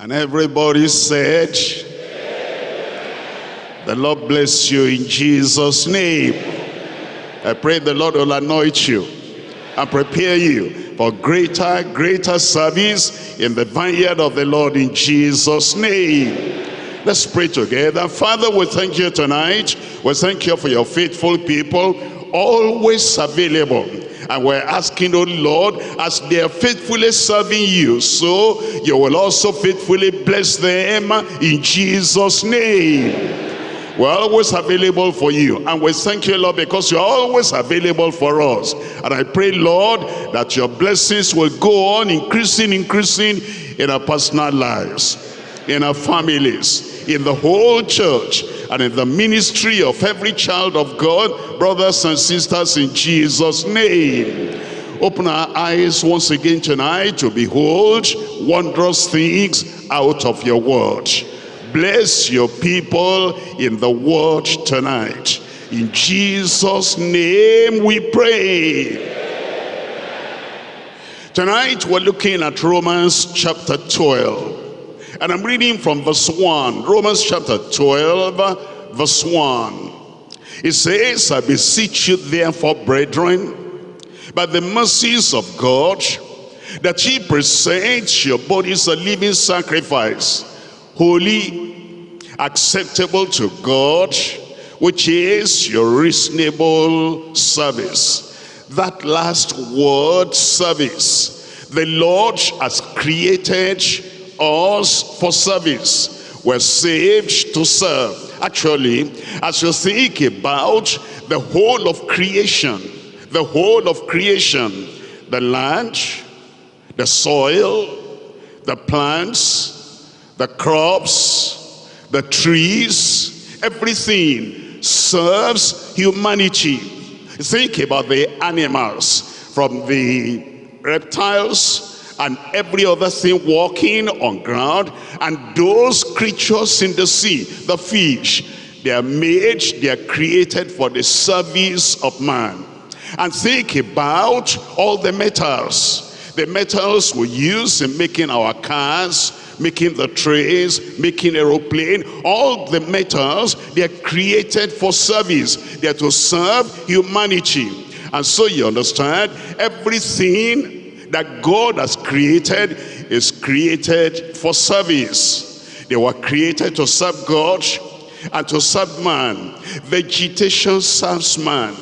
And everybody said, the Lord bless you in Jesus' name. I pray the Lord will anoint you and prepare you for greater, greater service in the vineyard of the Lord in Jesus' name. Let's pray together. Father, we thank you tonight. We thank you for your faithful people, always available. And we're asking, oh Lord, as they are faithfully serving you, so you will also faithfully bless them in Jesus' name. We're always available for you. And we thank you, Lord, because you're always available for us. And I pray, Lord, that your blessings will go on increasing, increasing in our personal lives, in our families, in the whole church, and in the ministry of every child of God, brothers and sisters, in Jesus' name. Open our eyes once again tonight to behold wondrous things out of your word. Bless your people in the word tonight. In Jesus' name we pray. Tonight we're looking at Romans chapter 12. And I'm reading from verse 1. Romans chapter 12, verse 1. It says, I beseech you therefore, brethren, by the mercies of God, that ye present your bodies a living sacrifice, holy, acceptable to God, which is your reasonable service. That last word, service, the Lord has created us for service. We're saved to serve. Actually, as you think about the whole of creation, the whole of creation, the land, the soil, the plants, the crops, the trees, everything serves humanity. Think about the animals, from the reptiles and every other thing walking on ground, and those creatures in the sea, the fish, they are made, they are created for the service of man. And think about all the metals, the metals we use in making our cars, making the trains, making aeroplane, all the metals, they are created for service. They are to serve humanity. And so you understand, everything that God has created is created for service. They were created to serve God and to serve man. Vegetation serves man.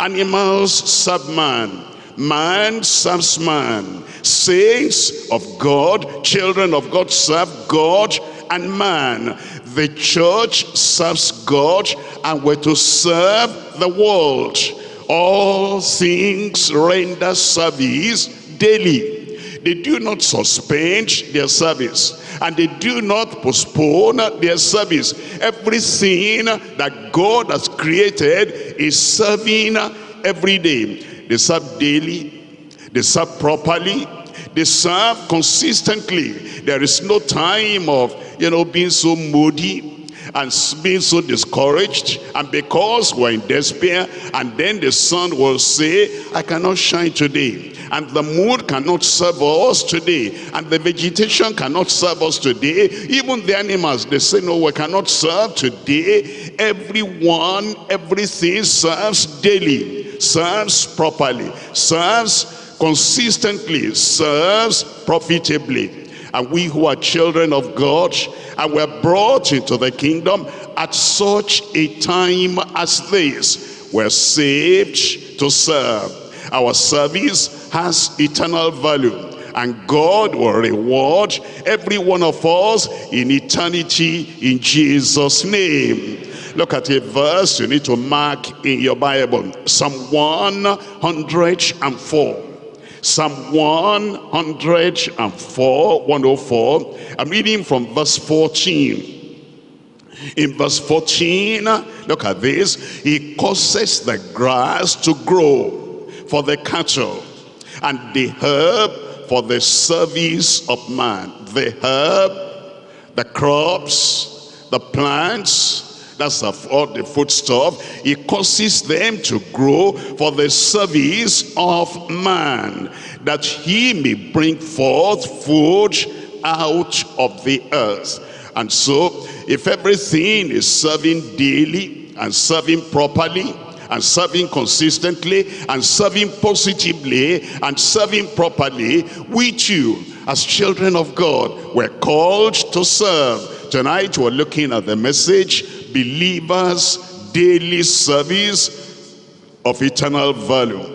Animals serve man. Man serves man. Saints of God, children of God serve God and man. The church serves God and we're to serve the world. All things render service daily. They do not suspend their service and they do not postpone their service. Everything that God has created is serving every day. They serve daily, they serve properly, they serve consistently. There is no time of, you know, being so moody and being so discouraged and because we're in despair and then the sun will say I cannot shine today and the moon cannot serve us today. And the vegetation cannot serve us today. Even the animals they say no we cannot serve today. Everyone everything serves daily serves properly serves consistently serves profitably. And we who are children of God and were brought into the kingdom at such a time as this we're saved to serve. Our service has eternal value and God will reward every one of us in eternity in Jesus name look at a verse you need to mark in your Bible Psalm 104 Psalm 104, 104. I'm reading from verse 14. In verse 14, look at this. He causes the grass to grow for the cattle and the herb for the service of man. The herb, the crops, the plants, that's all the foodstuff. He causes them to grow for the service of man, that he may bring forth food out of the earth. And so, if everything is serving daily and serving properly, and serving consistently, and serving positively, and serving properly, we too, as children of God, we're called to serve. Tonight we're looking at the message, Believers Daily Service of Eternal Value.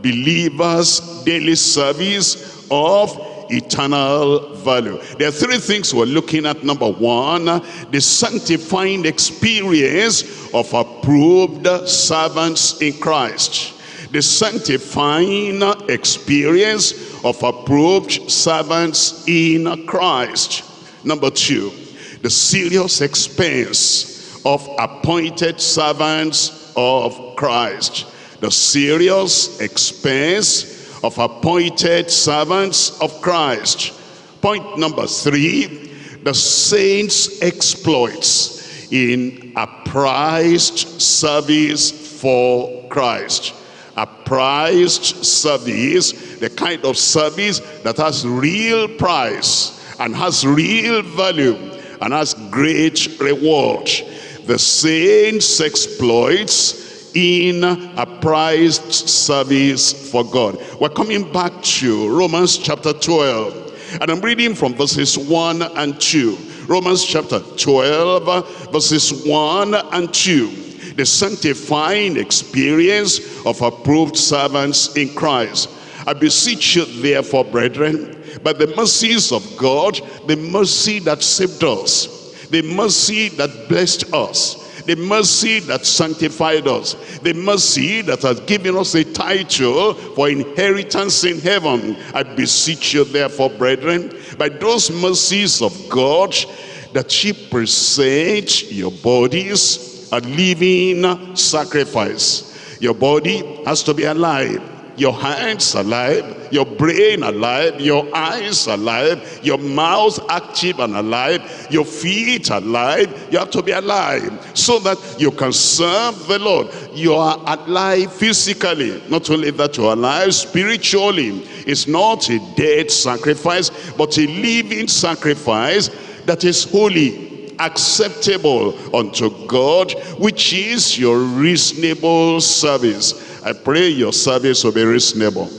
Believers Daily Service of eternal value. There are three things we're looking at. Number one, the sanctifying experience of approved servants in Christ. The sanctifying experience of approved servants in Christ. Number two, the serious expense of appointed servants of Christ. The serious expense of appointed servants of Christ. Point number three, the saints' exploits in a prized service for Christ. A prized service, the kind of service that has real price and has real value and has great reward. The saints' exploits in a prized service for God. We're coming back to Romans chapter 12. And I'm reading from verses 1 and 2. Romans chapter 12, verses 1 and 2. The sanctifying experience of approved servants in Christ. I beseech you therefore, brethren, by the mercies of God, the mercy that saved us, the mercy that blessed us, the mercy that sanctified us, the mercy that has given us a title for inheritance in heaven. I beseech you therefore, brethren, by those mercies of God, that ye present your bodies a living sacrifice. Your body has to be alive your hands alive, your brain alive, your eyes alive, your mouth active and alive, your feet alive. You have to be alive so that you can serve the Lord. You are alive physically. Not only that you are alive spiritually. It's not a dead sacrifice, but a living sacrifice that is holy acceptable unto God, which is your reasonable service. I pray your service will be reasonable.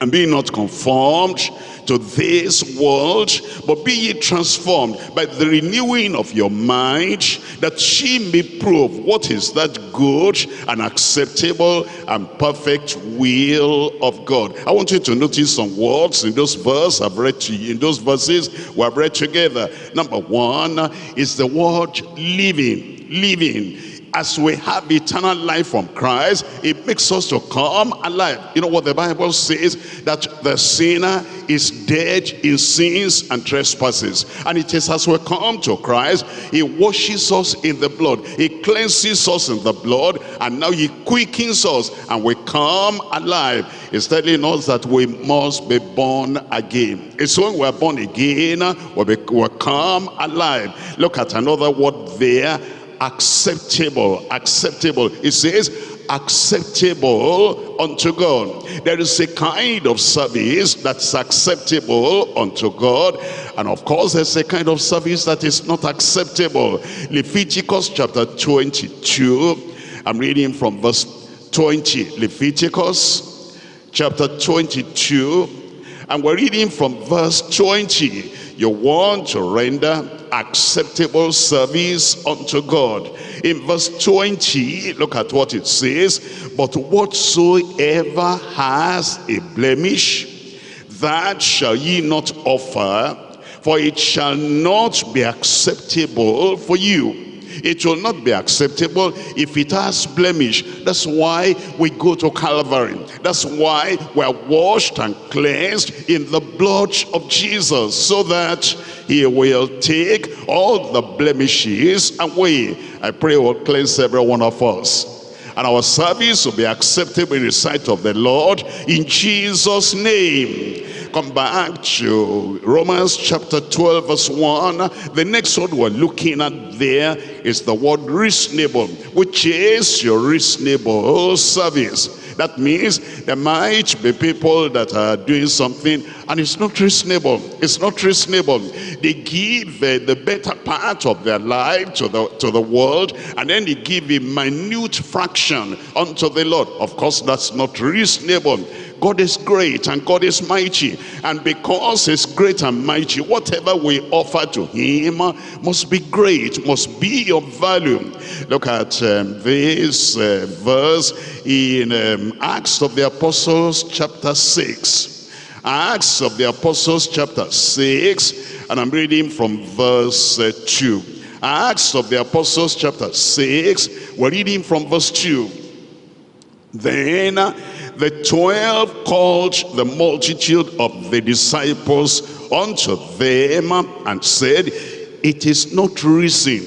And be not conformed to this world, but be ye transformed by the renewing of your mind, that ye may prove what is that good and acceptable and perfect will of God. I want you to notice some words in those verses I've read to you, in those verses we have read together. Number one is the word living, living as we have eternal life from Christ, it makes us to come alive. You know what the Bible says? That the sinner is dead in sins and trespasses. And it is as we come to Christ, he washes us in the blood. He cleanses us in the blood. And now he quickens us and we come alive. He's telling us that we must be born again. It's when we're born again, we will come alive. Look at another word there acceptable acceptable. It says acceptable unto God. There is a kind of service that's acceptable unto God. And of course there's a kind of service that is not acceptable. Leviticus chapter 22 I'm reading from verse 20 Leviticus chapter 22 and we're reading from verse 20 you want to render acceptable service unto God. In verse 20, look at what it says. But whatsoever has a blemish, that shall ye not offer, for it shall not be acceptable for you it will not be acceptable if it has blemish. That's why we go to Calvary. That's why we're washed and cleansed in the blood of Jesus so that he will take all the blemishes away. I pray will cleanse every one of us and our service will be acceptable in the sight of the Lord in Jesus name come back to Romans chapter 12 verse 1. The next word we're looking at there is the word reasonable, which is your reasonable service. That means there might be people that are doing something and it's not reasonable. It's not reasonable. They give uh, the better part of their life to the, to the world and then they give a minute fraction unto the Lord. Of course, that's not reasonable. God is great and God is mighty. And because he's great and mighty, whatever we offer to him must be great, must be of value. Look at um, this uh, verse in um, Acts of the Apostles chapter 6. Acts of the Apostles chapter 6 and I'm reading from verse uh, 2. Acts of the Apostles chapter 6 we're reading from verse 2. Then the twelve called the multitude of the disciples unto them and said, It is not reason,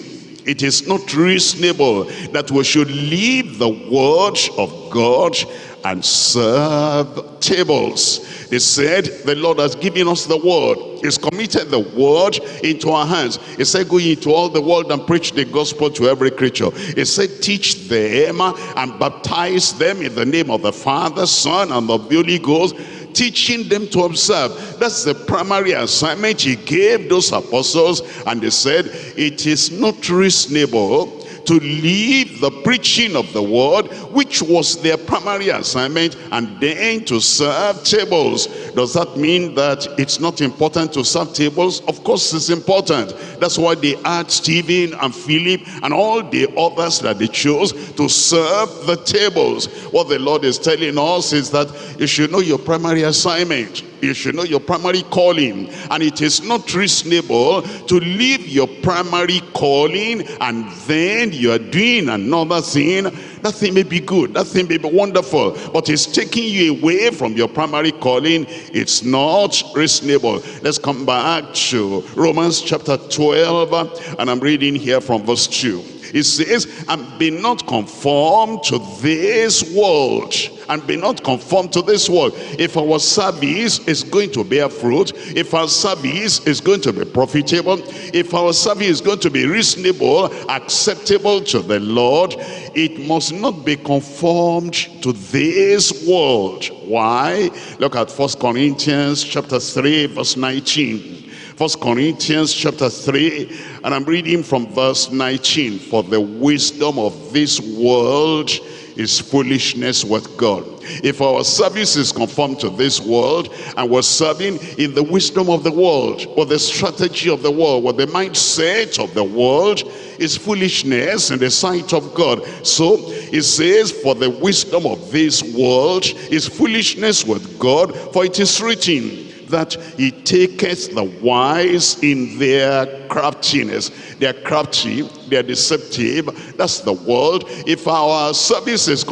it is not reasonable that we should leave the word of God and serve tables. They said, the Lord has given us the word. He's committed the word into our hands. He said, go into all the world and preach the gospel to every creature. He said, teach them and baptize them in the name of the Father, Son, and the Holy Ghost, teaching them to observe. That's the primary assignment he gave those apostles. And they said, it is not reasonable to leave the preaching of the word, which was their primary assignment, and then to serve tables. Does that mean that it's not important to serve tables? Of course it's important. That's why they had Stephen and Philip and all the others that they chose to serve the tables. What the Lord is telling us is that you should know your primary assignment you should know your primary calling. And it is not reasonable to leave your primary calling and then you are doing another thing. That thing may be good. That thing may be wonderful. But it's taking you away from your primary calling. It's not reasonable. Let's come back to romans chapter 12 and i'm reading here from verse 2 it says, and be not conformed to this world. And be not conformed to this world. If our service is going to bear fruit, if our service is going to be profitable, if our service is going to be reasonable, acceptable to the Lord, it must not be conformed to this world. Why? Look at First Corinthians chapter 3, verse 19. First Corinthians chapter 3, and I'm reading from verse 19. For the wisdom of this world is foolishness with God. If our service is conformed to this world and we're serving in the wisdom of the world or the strategy of the world or the mindset of the world is foolishness in the sight of God. So it says, for the wisdom of this world is foolishness with God, for it is written, that he taketh the wise in their craftiness. They're crafty, they're deceptive. That's the world. If our service is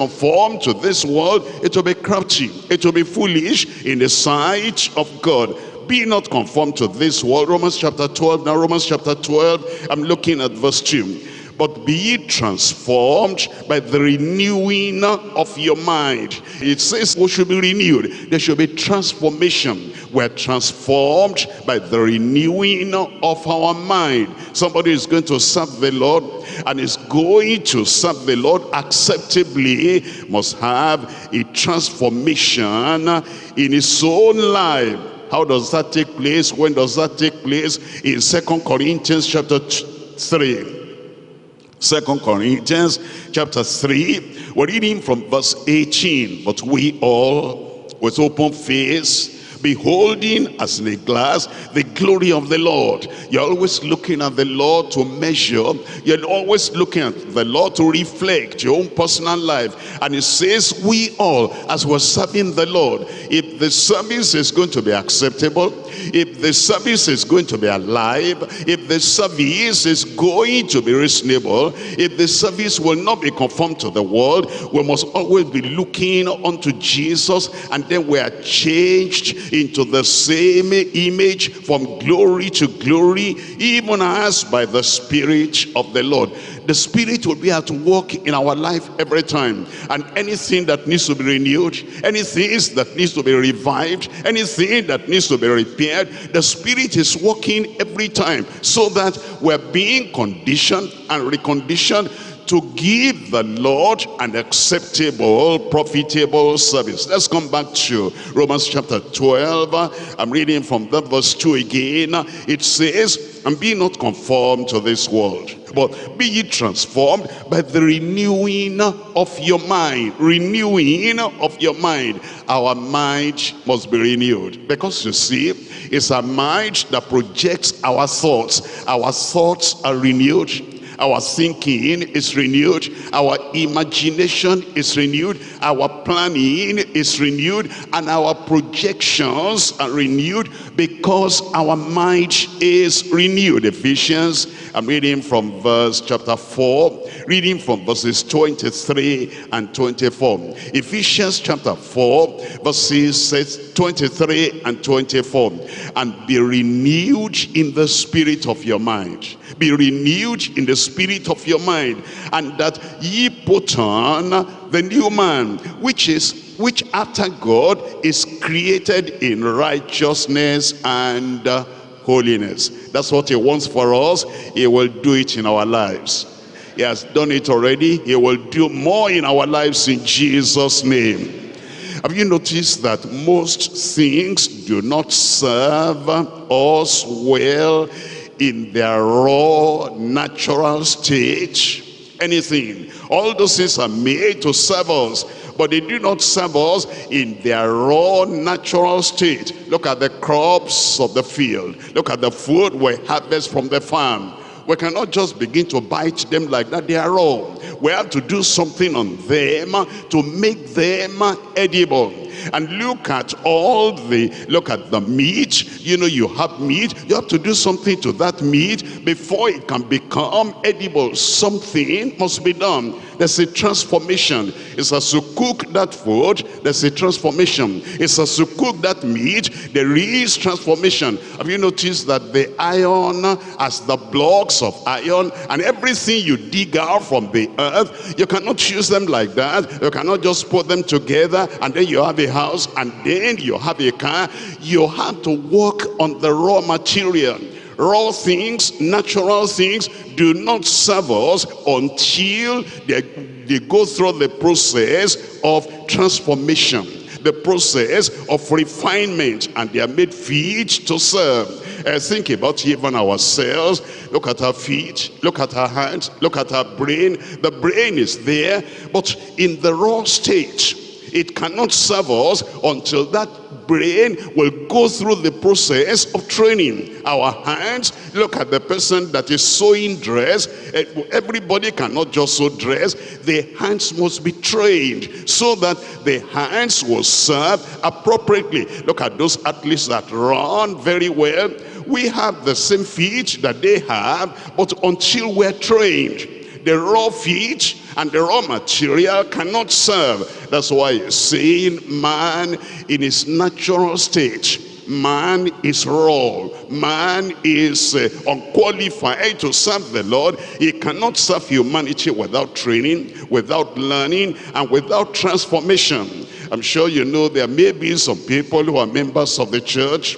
to this world, it will be crafty. It will be foolish in the sight of God be not conformed to this world. Romans chapter 12. Now Romans chapter 12, I'm looking at verse 2 but be ye transformed by the renewing of your mind. It says we should be renewed. There should be transformation. We're transformed by the renewing of our mind. Somebody is going to serve the Lord and is going to serve the Lord acceptably must have a transformation in his own life. How does that take place? When does that take place? In Second Corinthians chapter 3. Second Corinthians chapter 3, we're reading from verse 18. But we all, with open face, beholding as in a glass the glory of the Lord. You're always looking at the Lord to measure. You're always looking at the Lord to reflect your own personal life. And it says, we all, as we're serving the Lord, if the service is going to be acceptable, if the service is going to be alive, if the service is going to be reasonable, if the service will not be conformed to the world, we must always be looking unto Jesus and then we are changed into the same image from glory to glory, even as by the Spirit of the Lord. The Spirit will be at work in our life every time. And anything that needs to be renewed, anything that needs to be revived, anything that needs to be repaired, the Spirit is working every time so that we're being conditioned and reconditioned to give the Lord an acceptable, profitable service. Let's come back to Romans chapter 12. I'm reading from that verse 2 again. It says, and be not conformed to this world, but be ye transformed by the renewing of your mind. Renewing of your mind. Our mind must be renewed. Because you see, it's a mind that projects our thoughts. Our thoughts are renewed our thinking is renewed. Our imagination is renewed. Our planning is renewed. And our projections are renewed because our mind is renewed. Ephesians, I'm reading from verse chapter 4, reading from verses 23 and 24. Ephesians chapter 4, verses 23 and 24. And be renewed in the spirit of your mind be renewed in the spirit of your mind and that ye put on the new man which is which after God is created in righteousness and uh, holiness. That's what he wants for us. He will do it in our lives. He has done it already. He will do more in our lives in Jesus name. Have you noticed that most things do not serve us well in their raw natural state? Anything. All those things are made to serve us but they do not serve us in their raw natural state. Look at the crops of the field. Look at the food we harvest from the farm. We cannot just begin to bite them like that. They are raw we have to do something on them to make them edible. And look at all the look at the meat. You know you have meat. You have to do something to that meat before it can become edible. Something must be done there's a transformation. It's as you cook that food there's a transformation. It's as you cook that meat there is transformation. Have you noticed that the iron as the blocks of iron and everything you dig out from the earth you cannot use them like that. You cannot just put them together and then you have a house and then you have a car. You have to work on the raw material raw things natural things do not serve us until they, they go through the process of transformation the process of refinement and they are made fit to serve. Uh, think about even ourselves. Look at our feet look at our hands look at our brain. The brain is there but in the raw state it cannot serve us until that brain will go through the process of training. Our hands, look at the person that is sewing dress. Eh, everybody cannot just sew dress. The hands must be trained so that the hands will serve appropriately. Look at those athletes that run very well. We have the same feet that they have, but until we're trained, the raw feet and the raw material cannot serve. That's why saying man in his natural state man is raw man is uh, unqualified to serve the lord he cannot serve humanity without training without learning and without transformation i'm sure you know there may be some people who are members of the church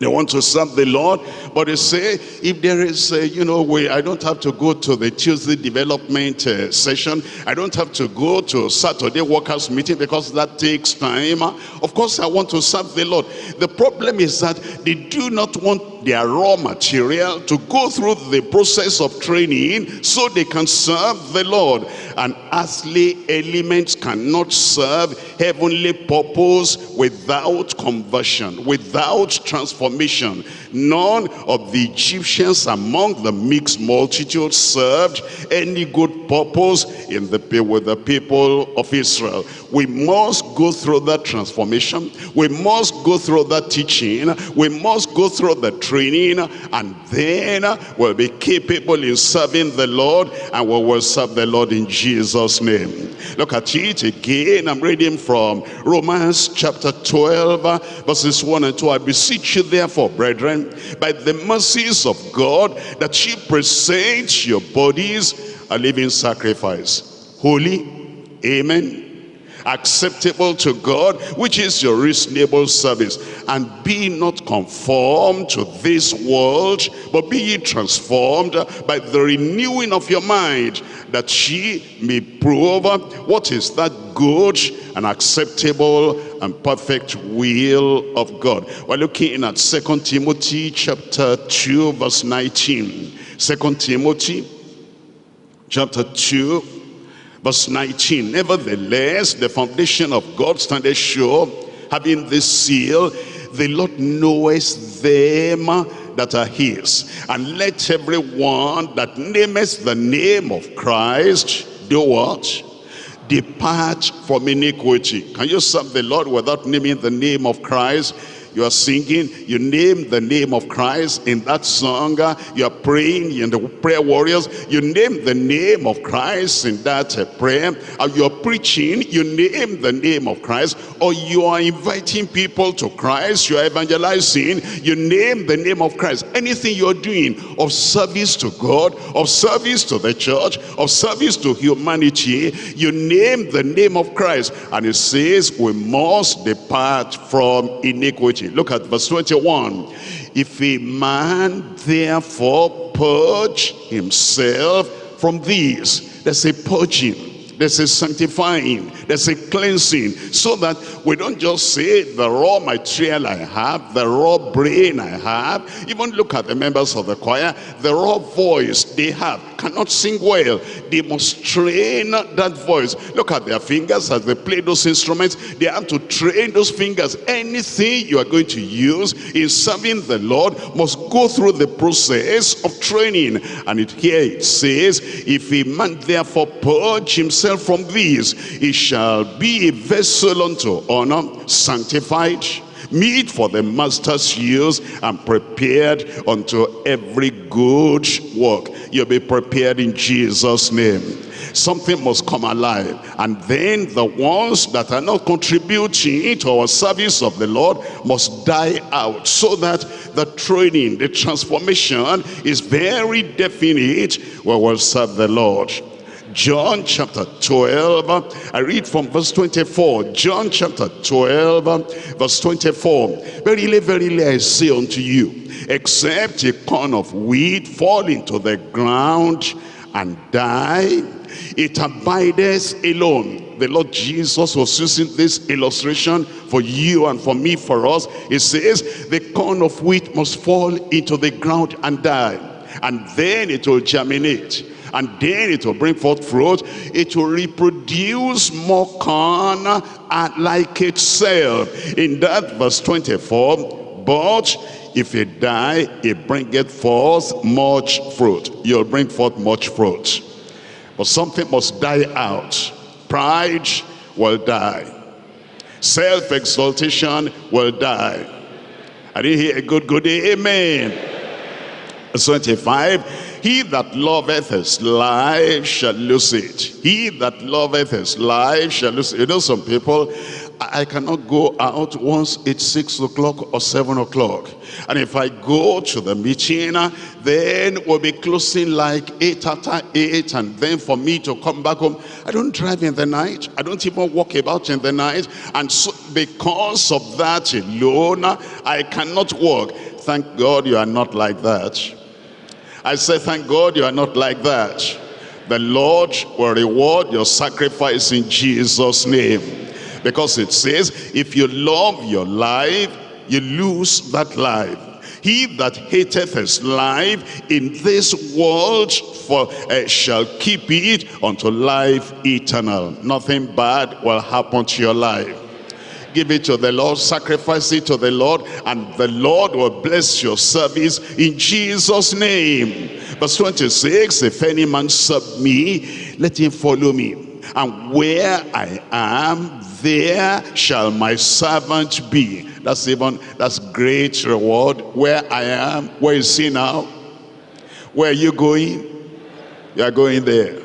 they want to serve the Lord, but they say, if there is, a, you know, way, I don't have to go to the Tuesday development uh, session. I don't have to go to Saturday workers meeting because that takes time. Of course, I want to serve the Lord. The problem is that they do not want their raw material to go through the process of training so they can serve the Lord. And earthly elements cannot serve heavenly purpose without conversion, without transformation. None of the Egyptians among the mixed multitude served any good purpose in the with the people of Israel. We must go through that transformation. We must go through that teaching. We must go through the training and then uh, we'll be capable in serving the Lord and we will serve the Lord in Jesus' name. Look at it again. I'm reading from Romans chapter 12 uh, verses 1 and 2. I beseech you therefore, brethren, by the mercies of God, that you present your bodies a living sacrifice, holy, amen, acceptable to God, which is your reasonable service. And be not conformed to this world, but be ye transformed by the renewing of your mind, that ye may prove what is that good and acceptable and perfect will of God. We're looking at Second Timothy chapter 2 verse 19. Second Timothy chapter 2 verse 19. Nevertheless, the foundation of God standeth sure, having this seal, the Lord knoweth them that are his. And let everyone that nameth the name of Christ do what? Depart from iniquity. Can you serve the Lord without naming the name of Christ? You are singing, you name the name of Christ in that song, you are praying in the prayer warriors, you name the name of Christ in that uh, prayer, you are preaching, you name the name of Christ, or you are inviting people to Christ, you are evangelizing, you name the name of Christ. Anything you are doing of service to God, of service to the church, of service to humanity, you name the name of Christ. And it says we must depart from iniquity Look at verse 21. If a man therefore purge himself from these, there's a purging there's a sanctifying, there's a cleansing, so that we don't just say the raw material I have, the raw brain I have. Even look at the members of the choir, the raw voice they have cannot sing well. They must train that voice. Look at their fingers as they play those instruments. They have to train those fingers. Anything you are going to use in serving the Lord must go through the process of training. And it here it says, if a man therefore purge himself himself from these, he shall be a vessel unto honor, sanctified, meet for the master's use, and prepared unto every good work. You'll be prepared in Jesus' name. Something must come alive. And then the ones that are not contributing to our service of the Lord must die out so that the training, the transformation is very definite where we'll serve the Lord. John chapter 12, I read from verse 24. John chapter 12, verse 24. Verily, verily, I say unto you, except a corn of wheat fall into the ground and die, it abideth alone. The Lord Jesus was using this illustration for you and for me, for us. He says, the corn of wheat must fall into the ground and die. And then it will germinate and then it will bring forth fruit. It will reproduce more corn uh, like itself. In that verse 24, but if you die, it bringeth forth much fruit. You'll bring forth much fruit. But something must die out. Pride will die. Self-exaltation will die. I didn't hear a good, good amen. 25 he that loveth his life shall lose it. He that loveth his life shall lose it. You know some people, I cannot go out once it's 6 o'clock or 7 o'clock. And if I go to the meeting, then we'll be closing like 8 after 8. And then for me to come back home, I don't drive in the night. I don't even walk about in the night. And so because of that alone, I cannot walk. Thank God you are not like that. I say, thank God you are not like that. The Lord will reward your sacrifice in Jesus' name. Because it says, if you love your life, you lose that life. He that hateth his life in this world for uh, shall keep it unto life eternal. Nothing bad will happen to your life give it to the Lord, sacrifice it to the Lord, and the Lord will bless your service in Jesus' name. Verse 26, if any man serve me, let him follow me. And where I am, there shall my servant be. That's even, that's great reward. Where I am, where is he now? Where are you going? You are going there.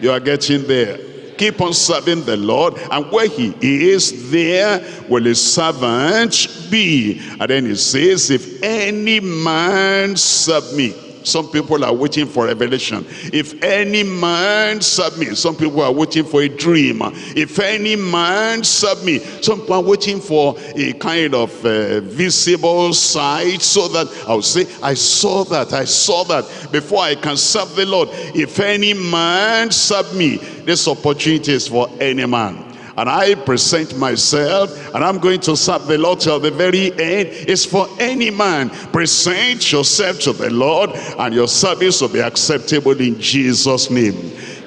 You are getting there keep on serving the Lord and where he is there will his servant be. And then he says if any man serve me Some people are waiting for revelation. If any man me, some people are waiting for a dream. If any man me, some people are waiting for a kind of uh, visible sight so that I'll say, I saw that, I saw that before I can serve the Lord. If any man me, this opportunity is for any man and I present myself and I'm going to serve the Lord till the very end. It's for any man. Present yourself to the Lord and your service will be acceptable in Jesus' name.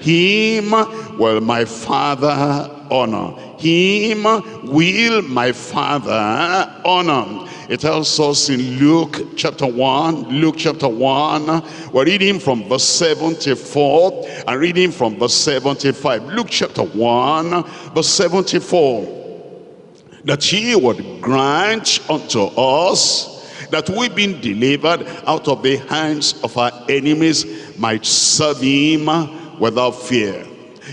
Him will my Father honor. Him will my Father honor. It tells us in Luke chapter 1, Luke chapter 1, we're reading from verse 74 and reading from verse 75. Luke chapter 1, verse 74. That he would grant unto us that we being delivered out of the hands of our enemies might serve him without fear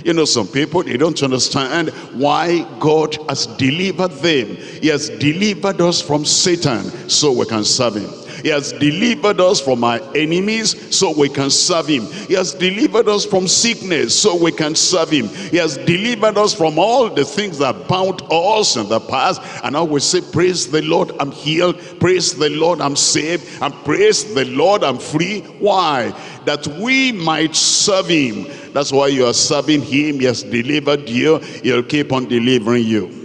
you know, some people, they don't understand why God has delivered them. He has delivered us from Satan so we can serve him. He has delivered us from our enemies so we can serve him. He has delivered us from sickness so we can serve him. He has delivered us from all the things that bound us in the past. And now we say, praise the Lord, I'm healed. Praise the Lord, I'm saved. And praise the Lord, I'm free. Why? That we might serve him that's why you are serving him. He has delivered you. He'll keep on delivering you.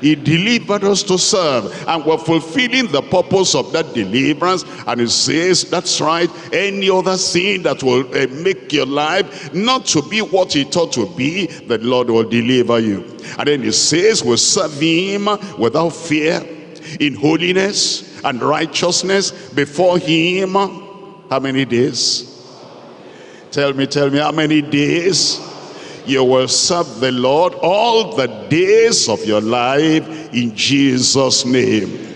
He delivered us to serve and we're fulfilling the purpose of that deliverance. And he says that's right. Any other sin that will uh, make your life not to be what he thought to be the Lord will deliver you. And then he says we'll serve him without fear in holiness and righteousness before him. How many days? Tell me, tell me how many days you will serve the Lord all the days of your life in Jesus' name.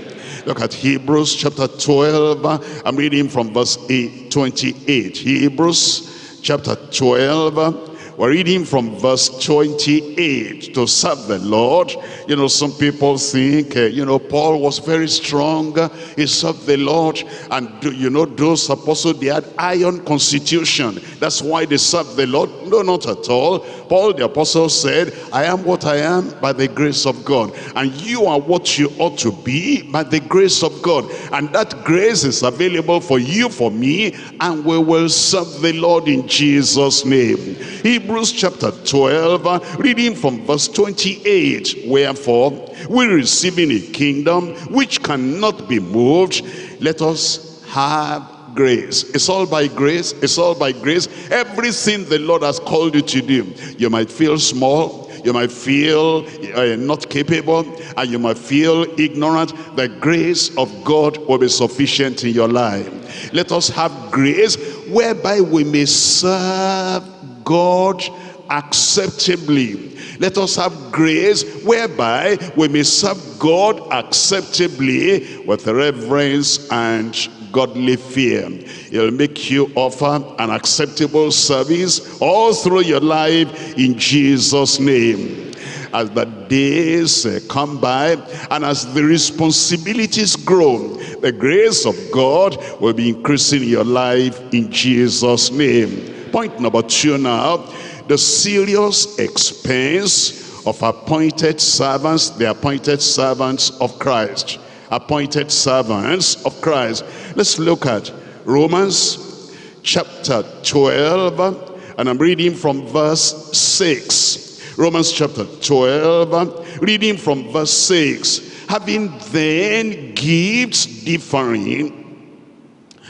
Look at Hebrews chapter 12. I'm reading from verse 8, 28. Hebrews chapter 12 we're reading from verse 28 to serve the Lord. You know, some people think, uh, you know, Paul was very strong. He served the Lord. And, do, you know, those apostles, they had iron constitution. That's why they served the Lord. No, not at all. Paul the apostle said, I am what I am by the grace of God. And you are what you ought to be by the grace of God. And that grace is available for you, for me. And we will serve the Lord in Jesus' name. Hebrews chapter 12, reading from verse 28. Wherefore, we receiving a kingdom which cannot be moved, let us have grace. It's all by grace. It's all by grace. Everything the Lord has called you to do. You might feel small. You might feel uh, not capable. And you might feel ignorant. The grace of God will be sufficient in your life. Let us have grace whereby we may serve God acceptably. Let us have grace whereby we may serve God acceptably with reverence and godly fear. It'll make you offer an acceptable service all through your life in Jesus' name. As the days uh, come by and as the responsibilities grow, the grace of God will be increasing your life in Jesus' name. Point number two now, the serious expense of appointed servants, the appointed servants of Christ. Appointed servants of Christ. Let's look at Romans chapter 12, and I'm reading from verse 6. Romans chapter 12, reading from verse 6. Having then gifts differing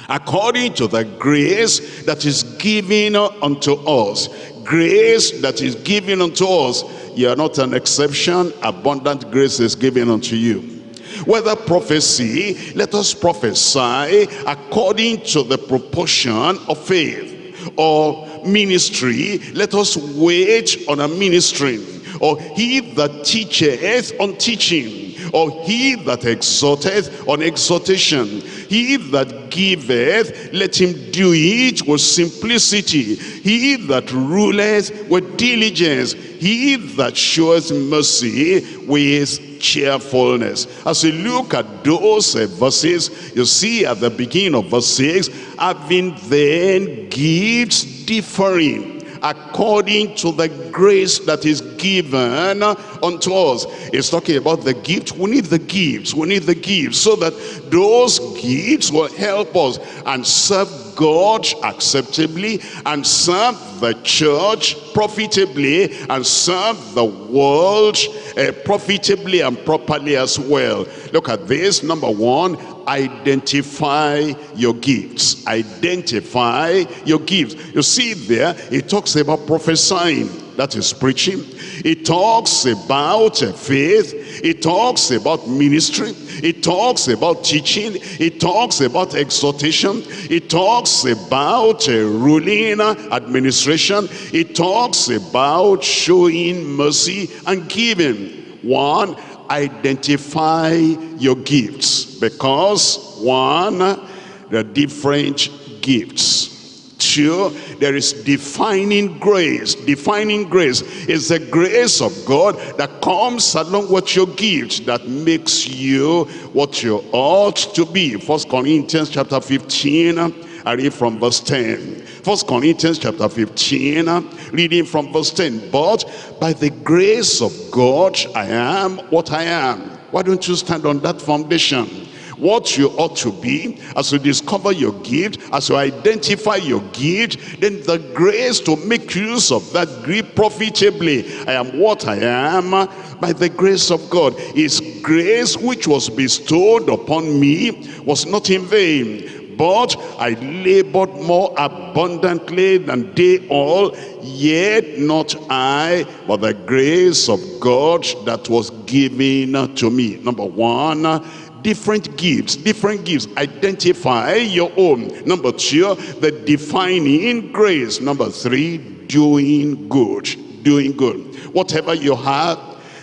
according to the grace that is given unto us. Grace that is given unto us. You are not an exception. Abundant grace is given unto you. Whether prophecy, let us prophesy according to the proportion of faith. Or ministry, let us wait on a ministry. Or he that teacheth on teaching or he that exhorteth on exhortation. He that giveth, let him do it with simplicity. He that ruleth with diligence. He that showeth mercy with cheerfulness. As you look at those uh, verses, you see at the beginning of verse 6, having then gifts differing according to the grace that is given unto us. It's talking about the gift. We need the gifts. We need the gifts so that those gifts will help us and serve God acceptably and serve the church profitably and serve the world uh, profitably and properly as well. Look at this. Number one, identify your gifts. Identify your gifts. You see there it talks about prophesying. That is preaching. It talks about faith it talks about ministry. It talks about teaching. It talks about exhortation. It talks about uh, ruling administration. It talks about showing mercy and giving. One identify your gifts because one are different gifts two there is defining grace defining grace is the grace of god that comes along with your gift that makes you what you ought to be first corinthians chapter 15 i read from verse 10 First Corinthians chapter 15, reading from verse 10. But by the grace of God, I am what I am. Why don't you stand on that foundation? What you ought to be, as you discover your gift, as you identify your gift, then the grace to make use of that gift profitably. I am what I am by the grace of God. His grace which was bestowed upon me was not in vain but I labored more abundantly than they all, yet not I, but the grace of God that was given to me. Number one, different gifts, different gifts. Identify your own. Number two, the defining grace. Number three, doing good, doing good. Whatever you have,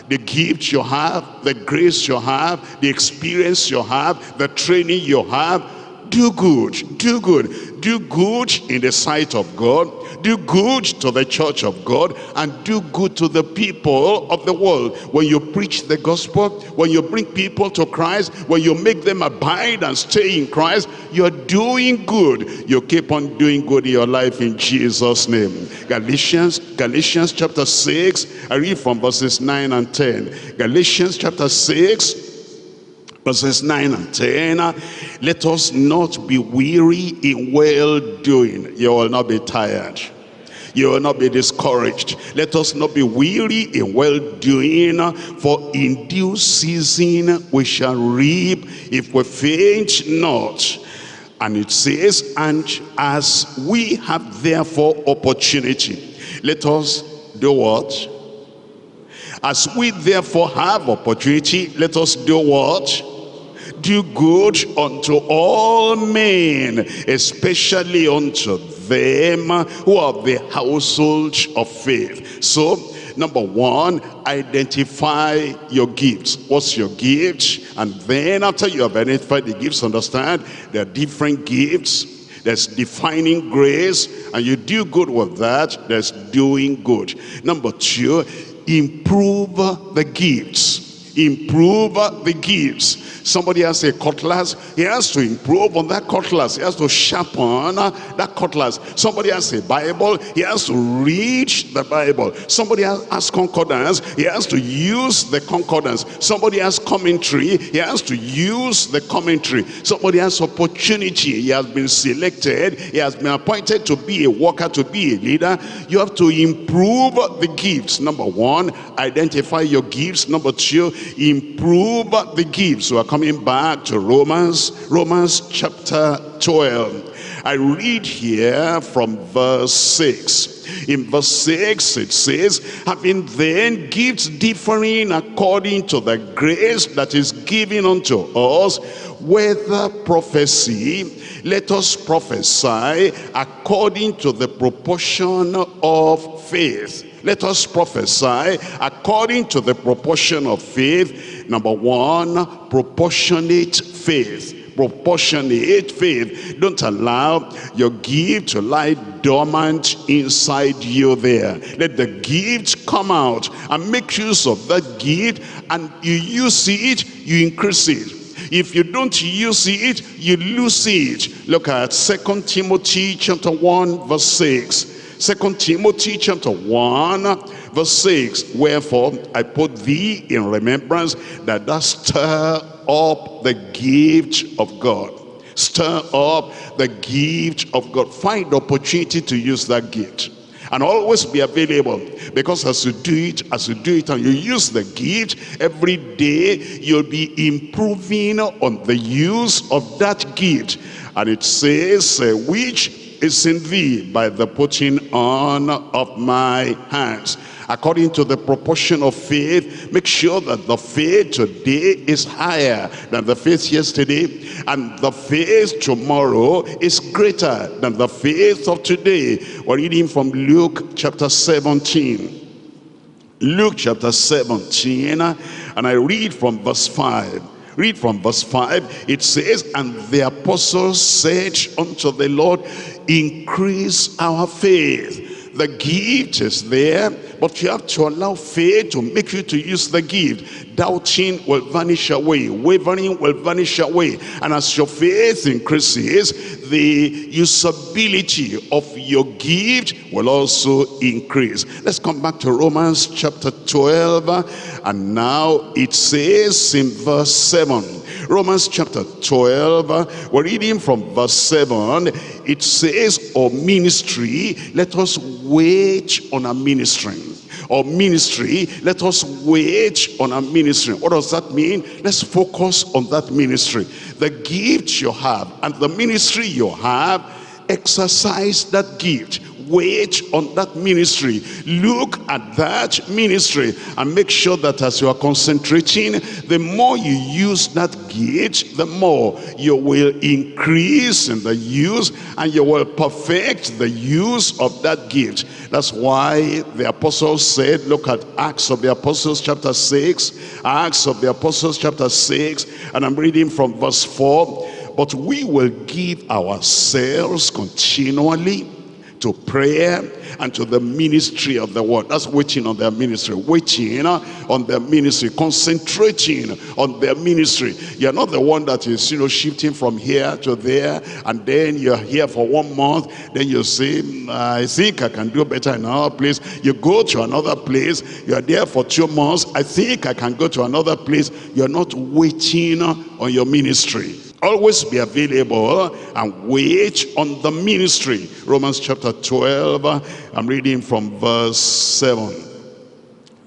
the gift you have, the grace you have, the experience you have, the training you have, do good, do good, do good in the sight of God, do good to the church of God, and do good to the people of the world. When you preach the gospel, when you bring people to Christ, when you make them abide and stay in Christ, you're doing good. You keep on doing good in your life in Jesus' name. Galatians, Galatians chapter 6, I read from verses 9 and 10. Galatians chapter 6, verses 9 and 10 let us not be weary in well-doing you will not be tired. You will not be discouraged. Let us not be weary in well-doing for in due season we shall reap if we faint not. And it says and as we have therefore opportunity let us do what as we therefore have opportunity, let us do what? Do good unto all men, especially unto them who are the household of faith. So, number one, identify your gifts. What's your gift? And then after you have identified the gifts, understand there are different gifts there's defining grace and you do good with that there's doing good number two improve the gifts improve the gifts Somebody has a cutlass, he has to improve on that cutlass. He has to sharpen that cutlass. Somebody has a Bible, he has to read the Bible. Somebody has concordance, he has to use the concordance. Somebody has commentary, he has to use the commentary. Somebody has opportunity, he has been selected, he has been appointed to be a worker, to be a leader. You have to improve the gifts. Number one, identify your gifts. Number two, improve the gifts. We're coming back to Romans, Romans chapter 12. I read here from verse 6. In verse 6 it says, having then gifts differing according to the grace that is given unto us, whether prophecy, let us prophesy according to the proportion of faith let us prophesy according to the proportion of faith. Number one, proportionate faith proportionate faith. Don't allow your gift to lie dormant inside you there. Let the gift come out and make use of that gift and you use it, you increase it. If you don't use it, you lose it. Look at Second Timothy chapter 1 verse 6. Second Timothy chapter 1 verse 6. Wherefore I put thee in remembrance that thou stir up the gift of God. Stir up the gift of God. Find opportunity to use that gift and always be available because as you do it as you do it and you use the gift every day you'll be improving on the use of that gift and it says which is in thee by the putting on of my hands according to the proportion of faith make sure that the faith today is higher than the faith yesterday and the faith tomorrow is greater than the faith of today we're reading from luke chapter 17 luke chapter 17 and i read from verse 5 Read from verse 5. It says, And the apostles said unto the Lord, Increase our faith. The gift is there, but you have to allow faith to make you to use the gift. Doubting will vanish away. Wavering will vanish away. And as your faith increases, the usability of your gift will also increase. Let's come back to Romans chapter 12. And now it says in verse 7. Romans chapter 12, we're reading from verse 7. It says, or ministry, let us wait on a ministry or ministry, let us wait on a ministry. What does that mean? Let's focus on that ministry. The gift you have and the ministry you have, exercise that gift wait on that ministry. Look at that ministry and make sure that as you are concentrating the more you use that gift the more you will increase in the use and you will perfect the use of that gift that's why the apostles said look at acts of the apostles chapter 6 acts of the apostles chapter 6 and i'm reading from verse 4 but we will give ourselves continually to prayer and to the ministry of the word. That's waiting on their ministry. Waiting on their ministry. Concentrating on their ministry. You're not the one that is, you know, shifting from here to there. And then you're here for one month. Then you say, hmm, I think I can do better in another place. You go to another place. You're there for two months. I think I can go to another place. You're not waiting on your ministry always be available and wait on the ministry. Romans chapter 12 i'm reading from verse 7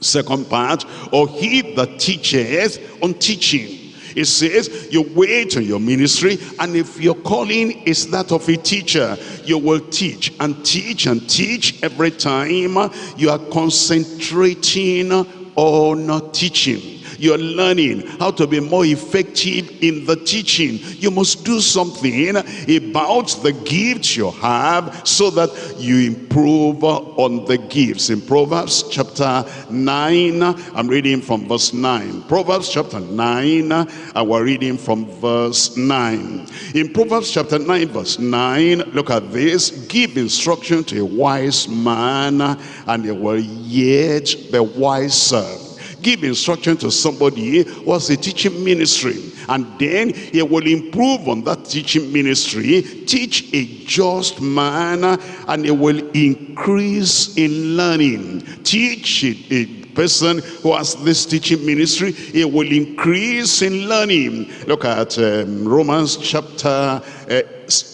second part or he that teacheth on teaching. It says you wait on your ministry and if your calling is that of a teacher you will teach and teach and teach every time you are concentrating on teaching you're learning how to be more effective in the teaching. You must do something about the gifts you have so that you improve on the gifts. In Proverbs chapter 9, I'm reading from verse 9. Proverbs chapter 9, and we're reading from verse 9. In Proverbs chapter 9, verse 9, look at this. Give instruction to a wise man, and he will yet be wiser give instruction to somebody who has a teaching ministry. And then he will improve on that teaching ministry teach a just man and he will increase in learning. Teach a person who has this teaching ministry he will increase in learning. Look at um, romans chapter uh,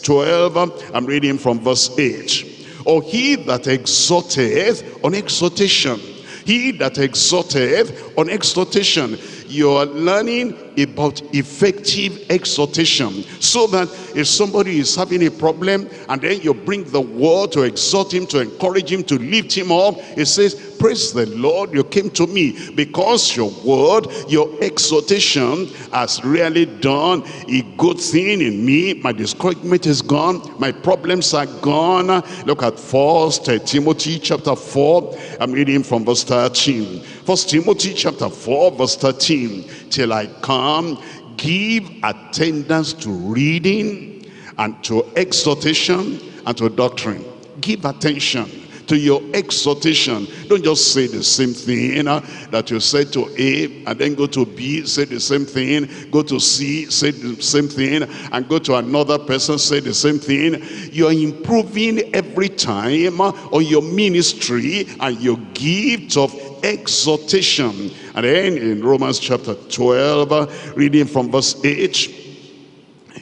12 i'm reading from verse 8 or he that exhorteth on exhortation he that exhorteth on exhortation. You are learning about effective exhortation. So that if somebody is having a problem and then you bring the word to exhort him, to encourage him, to lift him up, it says, praise the Lord, you came to me because your word, your exhortation has really done a good thing in me. My discouragement is gone. My problems are gone. Look at First Timothy chapter 4. I'm reading from verse 13. First Timothy chapter 4 verse 13. Till I come give attendance to reading and to exhortation and to doctrine. Give attention to your exhortation. Don't just say the same thing you know, that you said to A and then go to B, say the same thing, go to C, say the same thing, and go to another person, say the same thing. You're improving every time uh, on your ministry and your gift of exhortation. And then in Romans chapter 12, reading from verse 8,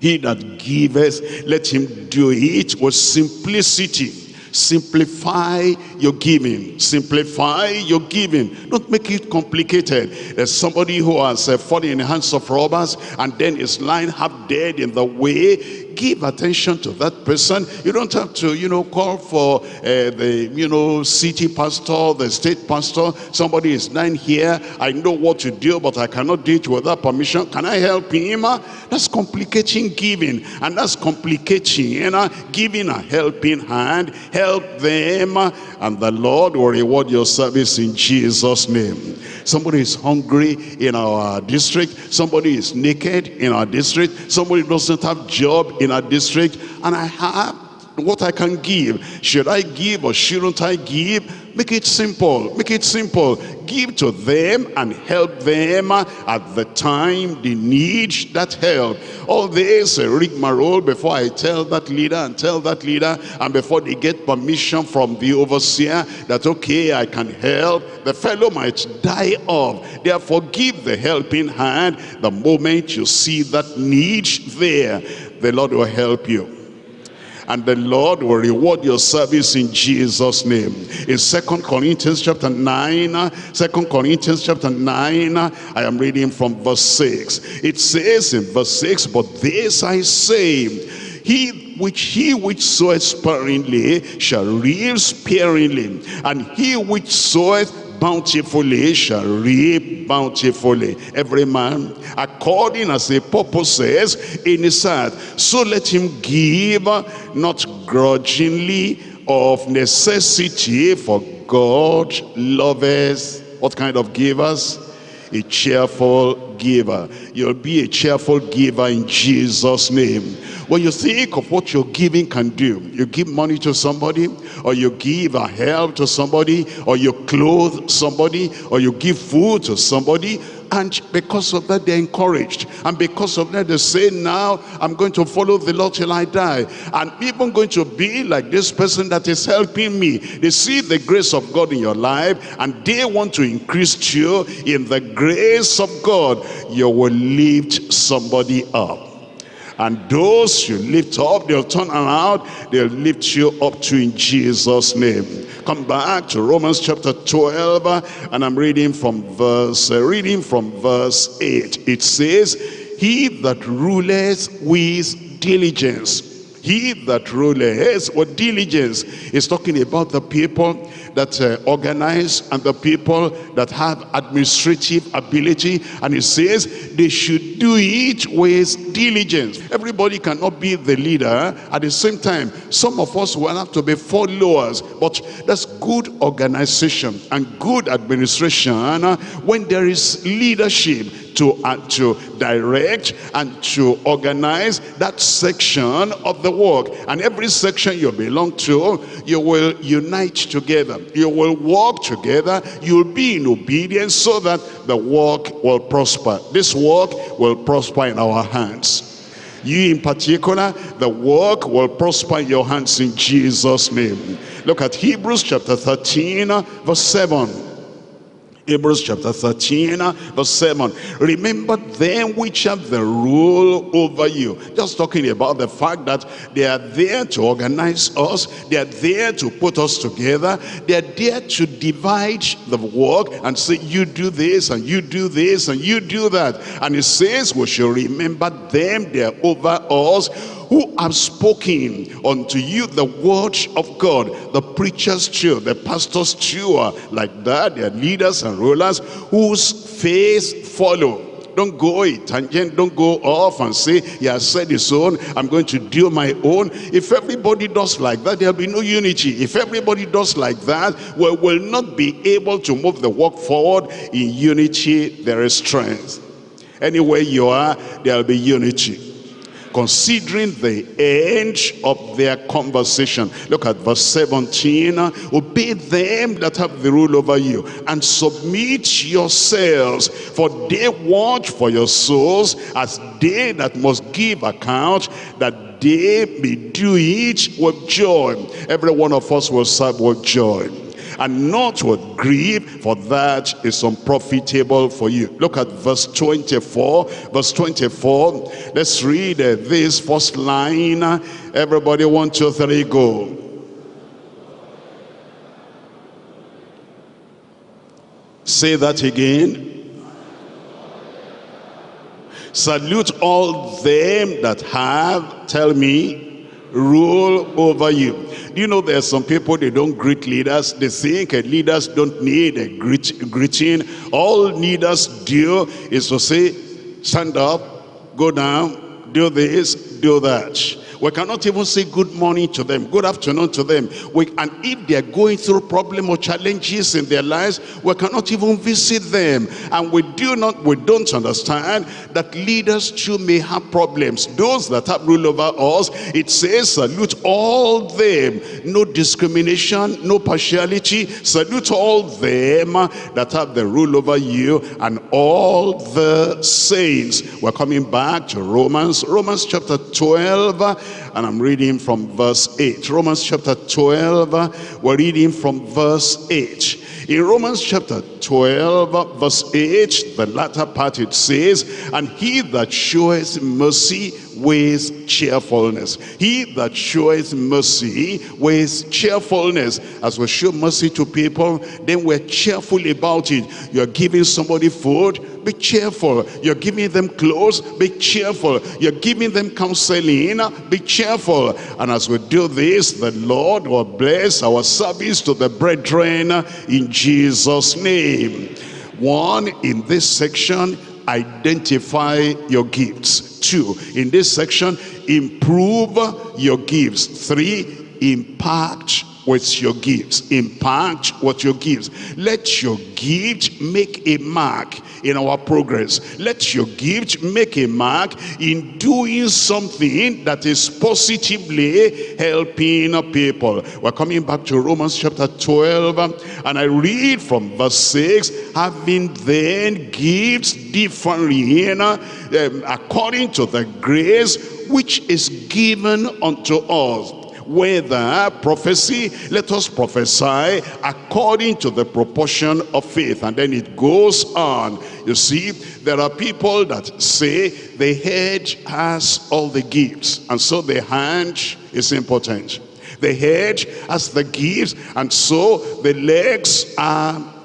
he that giveth, let him do it with simplicity Simplify your giving. Simplify your giving. Don't make it complicated. There's somebody who has uh, fallen in the hands of robbers and then is lying half dead in the way give attention to that person. You don't have to, you know, call for uh, the, you know, city pastor, the state pastor. Somebody is lying here. I know what to do, but I cannot do it without permission. Can I help him? That's complicating giving. And that's complicating, you know, giving a helping hand. Help them. And the Lord will reward your service in Jesus' name. Somebody is hungry in our district. Somebody is naked in our district. Somebody doesn't have job in our district. And I have what I can give. Should I give or shouldn't I give? Make it simple. Make it simple. Give to them and help them at the time they need that help. All this uh, rigmarole before I tell that leader and tell that leader and before they get permission from the overseer that okay I can help the fellow might die off therefore give the helping hand the moment you see that need there the Lord will help you. And the Lord will reward your service in Jesus name. In second Corinthians chapter 9 second Corinthians chapter 9 I am reading from verse 6 it says in verse 6 but this I say he which he which soweth sparingly shall reap sparingly and he which soweth bountifully shall reap bountifully. Every man, according as the purposes in his heart. So let him give, not grudgingly, of necessity, for God loveth. What kind of givers? A cheerful giver. You'll be a cheerful giver in Jesus' name. When you think of what your giving can do, you give money to somebody, or you give a help to somebody, or you clothe somebody, or you give food to somebody, and because of that they're encouraged and because of that they say now i'm going to follow the lord till i die. And even going to be like this person that is helping me they see the grace of god in your life and they want to increase you in the grace of god. You will lift somebody up and those you lift up, they'll turn around, they'll lift you up to in Jesus' name. Come back to Romans chapter 12, and I'm reading from verse, uh, reading from verse 8. It says, He that ruleth with diligence he that ruleth with diligence is talking about the people that uh, organize and the people that have administrative ability. And he says they should do it with diligence. Everybody cannot be the leader at the same time. Some of us will have to be followers, but that's good organization and good administration when there is leadership to, uh, to direct and to organize that section of the work. And every section you belong to, you will unite together. You will work together. You'll be in obedience so that the work will prosper. This work will prosper in our hands. You in particular, the work will prosper in your hands in Jesus' name. Look at Hebrews chapter 13, verse 7. Hebrews chapter 13 verse 7 remember them which have the rule over you. Just talking about the fact that they are there to organize us they are there to put us together they are there to divide the work and say you do this and you do this and you do that. And it says we shall remember them they are over us who have spoken unto you the word of God. The preachers too, the pastors too like that. They are leaders and rulers whose faith follow. Don't go a tangent, don't go off and say, he has said his own, I'm going to do my own. If everybody does like that, there'll be no unity. If everybody does like that, we will not be able to move the work forward in unity, there is strength. Anywhere you are, there'll be unity considering the end of their conversation. Look at verse 17. Obey them that have the rule over you and submit yourselves, for they watch for your souls as they that must give account that they may do it with joy. Every one of us will serve with joy and not with grief, for that is unprofitable for you. Look at verse 24. Verse 24. Let's read uh, this first line. Everybody, one, two, three, go. Say that again. Salute all them that have, tell me, rule over you. Do you know, there are some people, they don't greet leaders. They think leaders don't need a greet, greeting. All leaders do is to say, stand up, go down, do this, do that. We cannot even say good morning to them, good afternoon to them. We, and if they're going through problem or challenges in their lives, we cannot even visit them. And we do not, we don't understand that leaders too may have problems. Those that have rule over us, it says salute all them. No discrimination, no partiality. Salute all them uh, that have the rule over you and all the saints. We're coming back to Romans, Romans chapter 12 and I'm reading from verse 8. Romans chapter 12, we're reading from verse 8. In Romans chapter 12, verse 8, the latter part it says, And he that showeth mercy with cheerfulness. He that showeth mercy with cheerfulness. As we show mercy to people, then we're cheerful about it. You're giving somebody food, be cheerful. You're giving them clothes, be cheerful. You're giving them counseling, be cheerful. And as we do this, the Lord will bless our service to the brethren in Jesus' name. One, in this section, identify your gifts. Two, in this section, improve your gifts. Three, impact with your gifts. Impact what your gifts. Let your gift make a mark in our progress. Let your gift make a mark in doing something that is positively helping people. We're coming back to Romans chapter 12 and I read from verse 6, having then gifts differently um, according to the grace which is given unto us whether prophecy, let us prophesy according to the proportion of faith. And then it goes on. You see, there are people that say the head has all the gifts, and so the hand is important. The head has the gifts, and so the legs are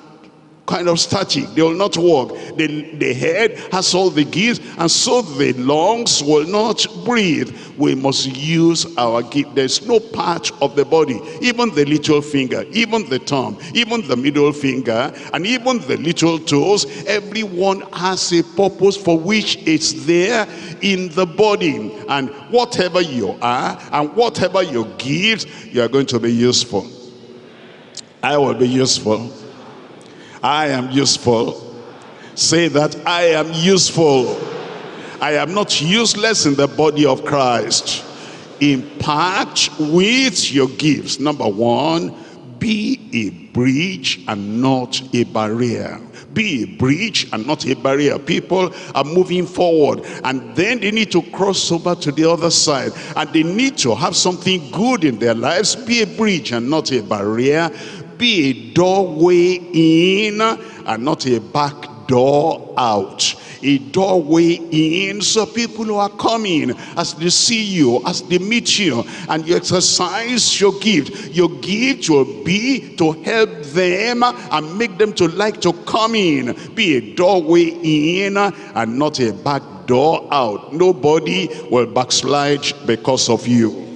kind of static. They will not walk. The, the head has all the gifts and so the lungs will not breathe. We must use our gift. There's no part of the body, even the little finger, even the thumb, even the middle finger, and even the little toes. Everyone has a purpose for which it's there in the body. And whatever you are and whatever your gifts, you are going to be useful. I will be useful I am useful. Say that I am useful. I am not useless in the body of Christ. Impact with your gifts. Number one, be a bridge and not a barrier be a bridge and not a barrier people are moving forward and then they need to cross over to the other side and they need to have something good in their lives be a bridge and not a barrier be a doorway in and not a back door out. A doorway in. So people who are coming as they see you as they meet you and you exercise your gift your gift will be to help them and make them to like to come in. Be a doorway in and not a back door out. Nobody will backslide because of you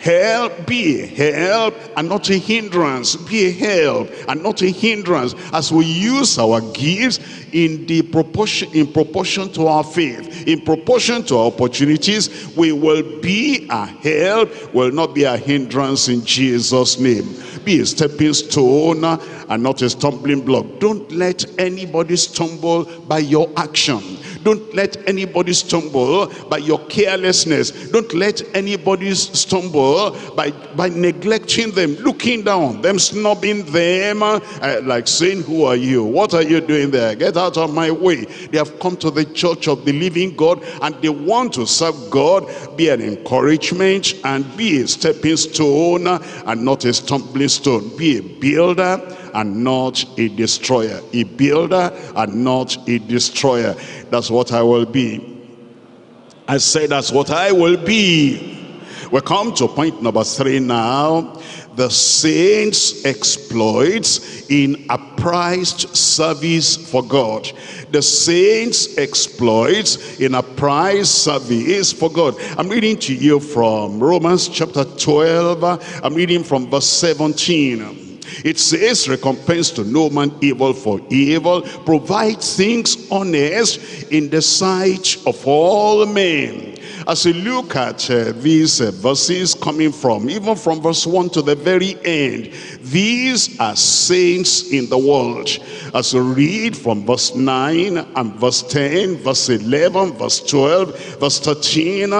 Help, be a help and not a hindrance. Be a help and not a hindrance. As we use our gifts in the proportion in proportion to our faith in proportion to our opportunities we will be a help will not be a hindrance in jesus name be a stepping stone and not a stumbling block don't let anybody stumble by your action don't let anybody stumble by your carelessness. Don't let anybody stumble by, by neglecting them, looking down, them snubbing them, uh, like saying, who are you? What are you doing there? Get out of my way. They have come to the church of the living God and they want to serve God. Be an encouragement and be a stepping stone and not a stumbling stone. Be a builder and not a destroyer. A builder and not a destroyer. That's what I will be. I say that's what I will be. We come to point number three now. The saints exploits in a apprised service for God. The saints exploits in a apprised service for God. I'm reading to you from Romans chapter 12. I'm reading from verse 17. It says, recompense to no man evil for evil. Provide things honest in the sight of all men. As you look at uh, these uh, verses coming from, even from verse 1 to the very end, these are saints in the world. As you read from verse 9 and verse 10, verse 11, verse 12, verse 13,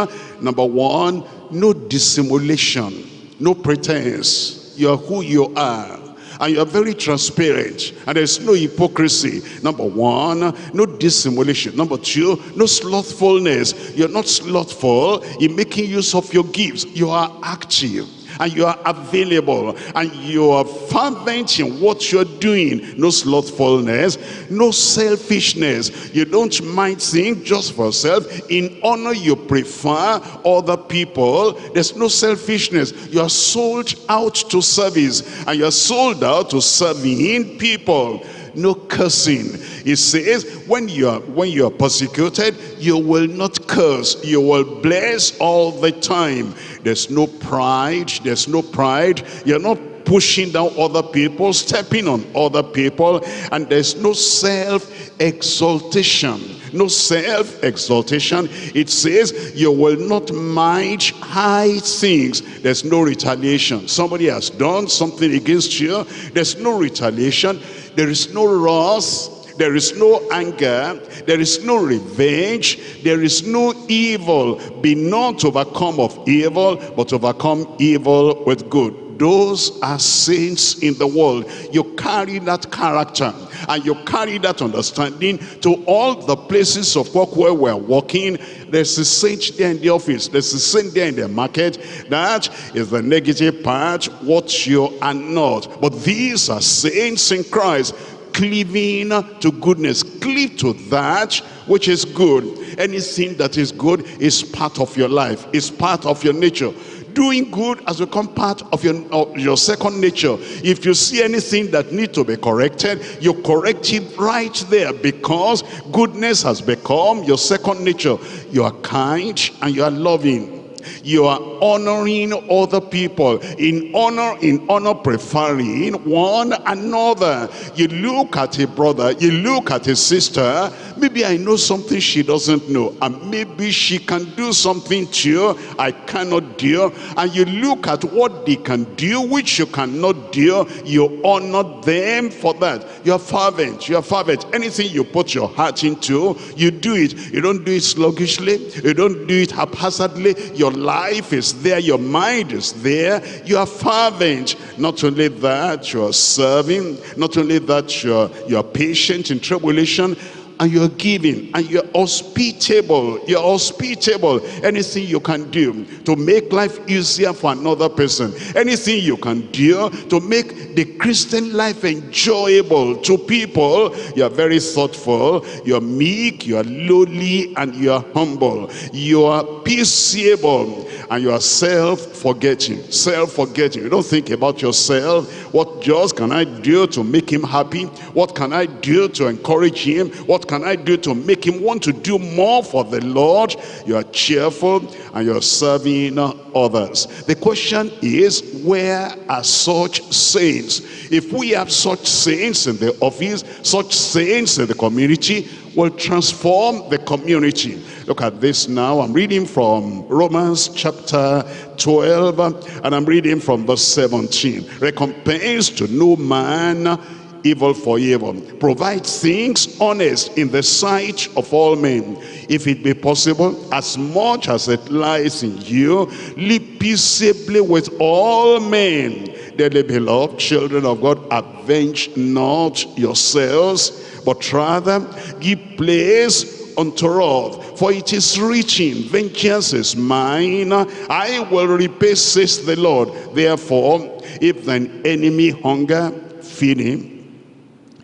number one, no dissimulation, no pretense. You are who you are and you are very transparent. And there's no hypocrisy. Number one no dissimulation. Number two no slothfulness. You're not slothful in making use of your gifts. You are active and you are available and you are fervent in what you're doing. No slothfulness no selfishness. You don't mind seeing just for self in honor you prefer other people. There's no selfishness. You are sold out to service and you're sold out to serving people. No cursing. It says when you are when you are persecuted you will not curse. You will bless all the time there's no pride there's no pride. You're not pushing down other people stepping on other people. And there's no self-exaltation no self-exaltation. It says you will not mind high things. There's no retaliation. Somebody has done something against you. There's no retaliation. There is no wrath there is no anger there is no revenge there is no evil. Be not overcome of evil but overcome evil with good. Those are saints in the world. You carry that character and you carry that understanding to all the places of work where we're working. There's a saint there in the office. There's a saint there in the market. That is the negative part. What you are not. But these are saints in christ cleaving to goodness. Cleave to that which is good. Anything that is good is part of your life is part of your nature. Doing good has become part of your of your second nature. If you see anything that need to be corrected you correct it right there because goodness has become your second nature. You are kind and you are loving you are honoring other people. In honor in honor preferring one another. You look at a brother you look at a sister. Maybe i know something she doesn't know and maybe she can do something too i cannot do. And you look at what they can do which you cannot do. You honor them for that. You are fervent you are fervent. Anything you put your heart into you do it. You don't do it sluggishly. You don't do it haphazardly your life is there your mind is there you are fervent not only that you are serving not only that you are you are patient in tribulation and you're giving and you're hospitable you're hospitable. Anything you can do to make life easier for another person. Anything you can do to make the christian life enjoyable to people. You're very thoughtful you're meek you're lowly and you're humble. You are peaceable and you are self-forgetting self-forgetting. You don't think about yourself. What just can i do to make him happy? What can i do to encourage him? What can I do to make him want to do more for the Lord? You are cheerful and you're serving others. The question is, where are such saints? If we have such saints in the office, such saints in the community, will transform the community. Look at this now. I'm reading from Romans chapter 12 and I'm reading from verse 17. Recompense to no man evil for evil. Provide things honest in the sight of all men. If it be possible, as much as it lies in you, live peaceably with all men. Dearly beloved, children of God, avenge not yourselves, but rather give place unto wrath. For it is written, vengeance is mine, I will repay, says the Lord. Therefore, if thine enemy hunger, feed him.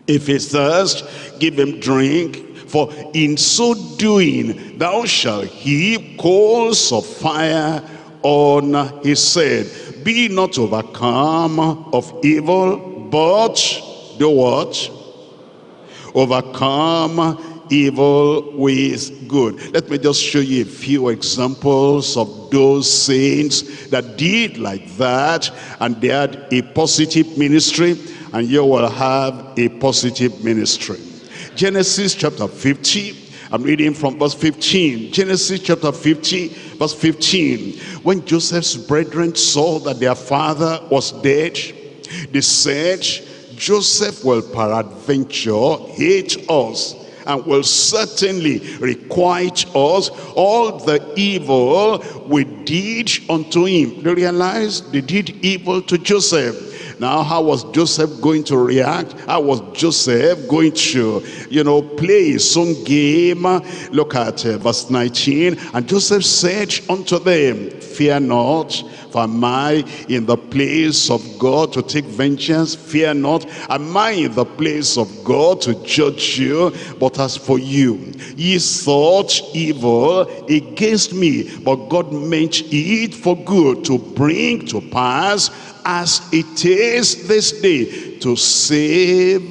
If he thirst, give him drink. For in so doing, thou shalt heap coals of fire on his head. Be not overcome of evil, but do what? Overcome evil with good. Let me just show you a few examples of those saints that did like that and they had a positive ministry and you will have a positive ministry. Genesis chapter 50, I'm reading from verse 15. Genesis chapter 50, verse 15. When Joseph's brethren saw that their father was dead, they said, Joseph will peradventure hate us and will certainly requite us all the evil we did unto him. They realized they did evil to Joseph now, how was Joseph going to react? How was Joseph going to, you know, play own game? Look at uh, verse 19. And Joseph said unto them, Fear not, for am I in the place of God to take vengeance? Fear not. Am I in the place of God to judge you? But as for you, ye thought evil against me, but God meant it for good to bring to pass as it is this day to save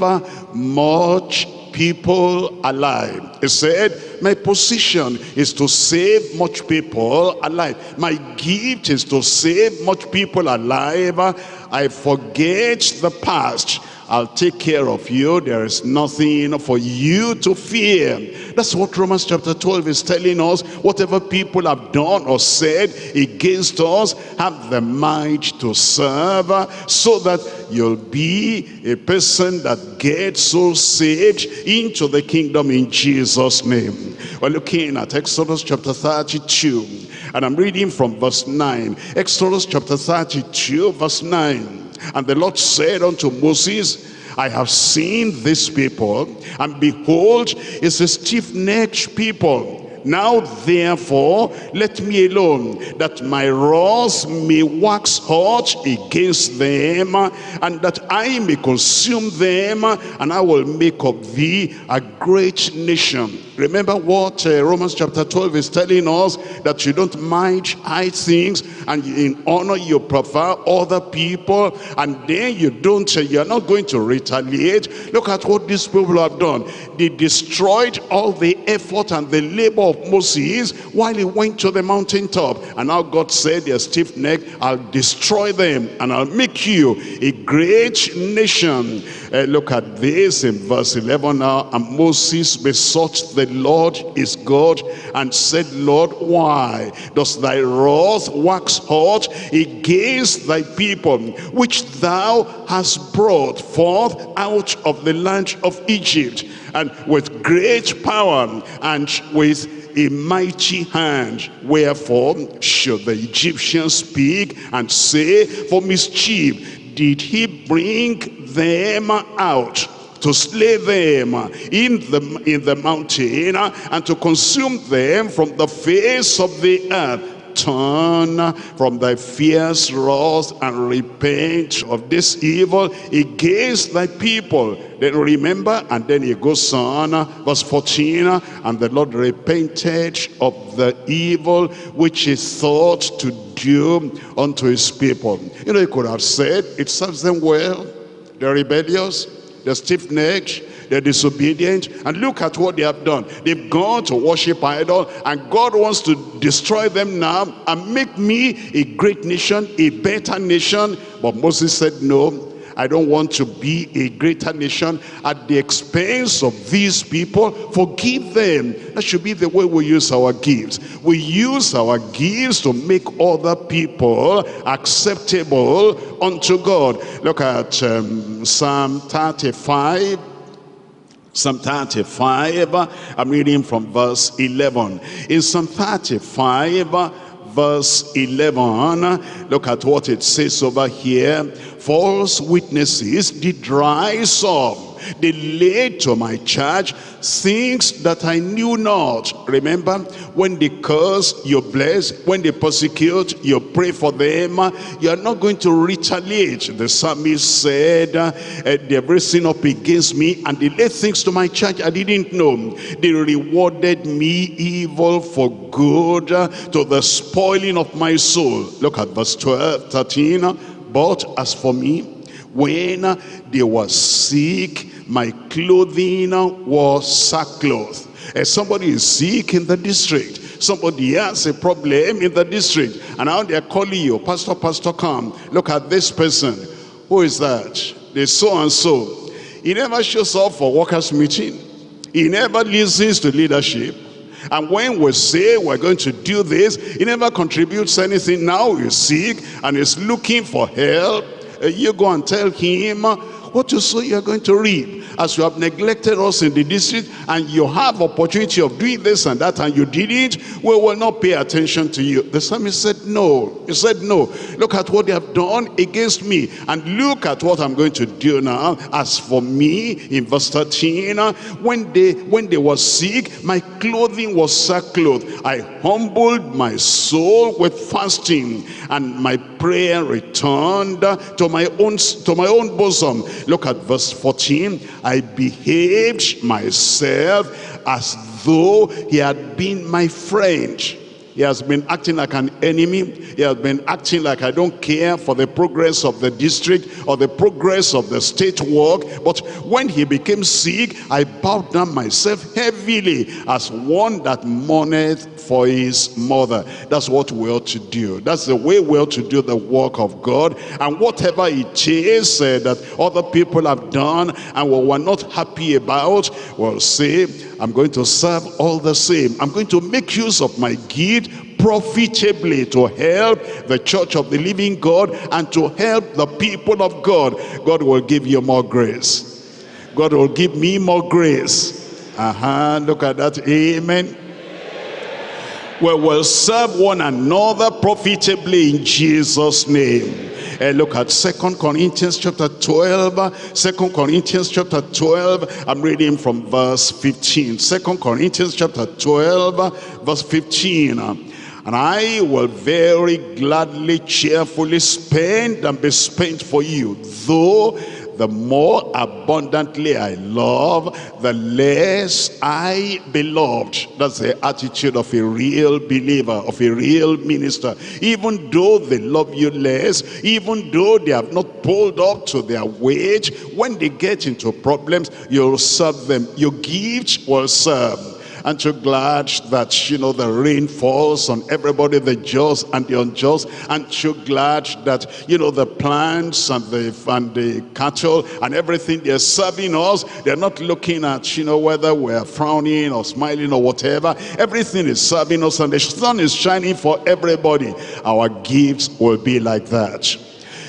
much people alive. He said, my position is to save much people alive. My gift is to save much people alive. I forget the past I'll take care of you. There is nothing for you to fear. That's what Romans chapter 12 is telling us. Whatever people have done or said against us, have the mind to serve so that you'll be a person that gets so saved into the kingdom in Jesus' name. We're looking at Exodus chapter 32 and I'm reading from verse 9. Exodus chapter 32 verse 9. And the Lord said unto Moses, I have seen this people, and behold, it's a stiff-necked people now therefore, let me alone, that my wrath may wax hot against them, and that I may consume them, and I will make of thee a great nation. Remember what uh, Romans chapter 12 is telling us, that you don't mind high things, and in honor you prefer other people, and then you don't, uh, you're not going to retaliate. Look at what these people have done. They destroyed all the effort and the labor of Moses while he went to the mountaintop. And now God said, they're stiff neck, I'll destroy them and I'll make you a great nation. Uh, look at this in verse 11 now. And Moses besought the Lord his God and said, Lord, why does thy wrath wax hot against thy people, which thou hast brought forth out of the land of Egypt, and with great power and with a mighty hand. Wherefore should the Egyptians speak and say, for mischief did he bring them out to slay them in the in the mountain and to consume them from the face of the earth turn from thy fierce wrath and repent of this evil against thy people. Then remember, and then he goes on, verse 14, and the Lord repented of the evil which he thought to do unto his people. You know, he could have said, it serves them well. They're rebellious, they're stiff-necked, they're disobedient, and look at what they have done. They've gone to worship idol, and God wants to destroy them now and make me a great nation, a better nation. But Moses said, no, I don't want to be a greater nation at the expense of these people. Forgive them. That should be the way we use our gifts. We use our gifts to make other people acceptable unto God. Look at um, Psalm 35. Psalm 35, I'm reading from verse 11. In Psalm 35, verse 11, look at what it says over here false witnesses did rise up. They laid to my charge things that I knew not. Remember, when they curse, you bless. When they persecute, you pray for them. You are not going to retaliate. The psalmist said, uh, they have risen up against me and they laid things to my charge I didn't know. They rewarded me evil for good uh, to the spoiling of my soul. Look at verse 12, 13. But as for me, when they were sick, my clothing was sackcloth. And somebody is sick in the district. Somebody has a problem in the district. And now they're calling you, Pastor, Pastor, come. Look at this person. Who is that? The so-and-so. He never shows up for workers' meeting. He never listens to leadership. And when we say we're going to do this, he never contributes anything. Now he's sick and he's looking for help. Uh, you go and tell him what you sow you're going to reap as you have neglected us in the district and you have opportunity of doing this and that and you did it, we will not pay attention to you. The psalmist said no. He said no. Look at what they have done against me and look at what I'm going to do now. As for me, in verse 13, when they, when they were sick, my clothing was sackcloth. I humbled my soul with fasting and my prayer returned to my own to my own bosom. Look at verse 14. I behaved myself as though he had been my friend. He has been acting like an enemy. He has been acting like I don't care for the progress of the district or the progress of the state work. But when he became sick, I bowed down myself heavily as one that mourneth for his mother. That's what we ought to do. That's the way we ought to do the work of God. And whatever it is uh, that other people have done and we were not happy about, we'll say, I'm going to serve all the same. I'm going to make use of my gift profitably to help the church of the living God and to help the people of God. God will give you more grace. God will give me more grace. Uh-huh. Look at that. Amen we will serve one another profitably in Jesus name and look at Second Corinthians chapter 12 Second Corinthians chapter 12 I'm reading from verse 15 Second Corinthians chapter 12 verse 15 and I will very gladly cheerfully spend and be spent for you though the more abundantly I love, the less I beloved. That's the attitude of a real believer, of a real minister. Even though they love you less, even though they have not pulled up to their wage, when they get into problems, you'll serve them. Your gift will serve Aren't you glad that, you know, the rain falls on everybody, the just and the unjust? Aren't you glad that, you know, the plants and the, and the cattle and everything they're serving us, they're not looking at, you know, whether we're frowning or smiling or whatever. Everything is serving us and the sun is shining for everybody. Our gifts will be like that.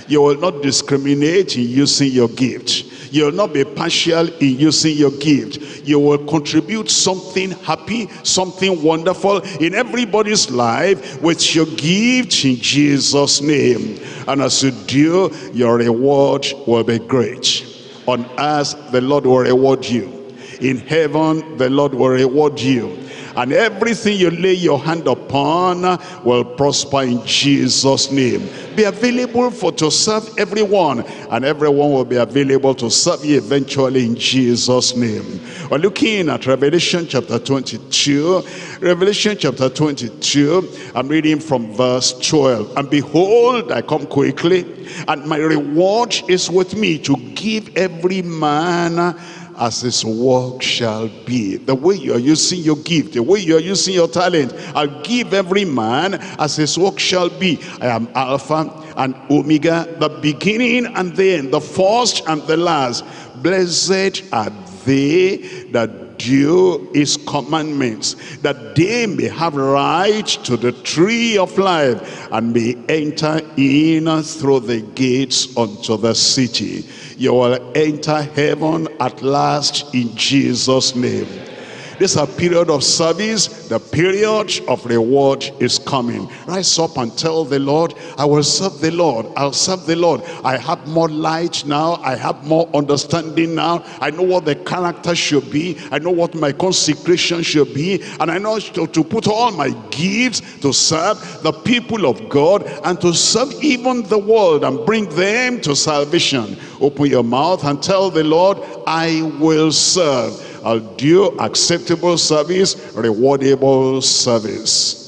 You will not discriminate in using your gift you will not be partial in using your gift. You will contribute something happy, something wonderful in everybody's life with your gift in Jesus' name. And as you do, your reward will be great. On earth, the Lord will reward you. In heaven, the Lord will reward you and everything you lay your hand upon will prosper in Jesus name. Be available for to serve everyone and everyone will be available to serve you eventually in Jesus name. We're looking at Revelation chapter 22 Revelation chapter 22 I'm reading from verse 12 and behold I come quickly and my reward is with me to give every man as his work shall be. The way you are using your gift, the way you are using your talent, I'll give every man as his work shall be. I am Alpha and Omega, the beginning and the end, the first and the last. Blessed are they that do his commandments, that they may have right to the tree of life and may enter in through the gates unto the city. You will enter heaven at last in Jesus' name. This is a period of service. The period of reward is coming. Rise up and tell the Lord, I will serve the Lord. I'll serve the Lord. I have more light now. I have more understanding now. I know what the character should be. I know what my consecration should be. And I know to, to put all my gifts to serve the people of God and to serve even the world and bring them to salvation. Open your mouth and tell the Lord, I will serve. I'll do acceptable service, rewardable service.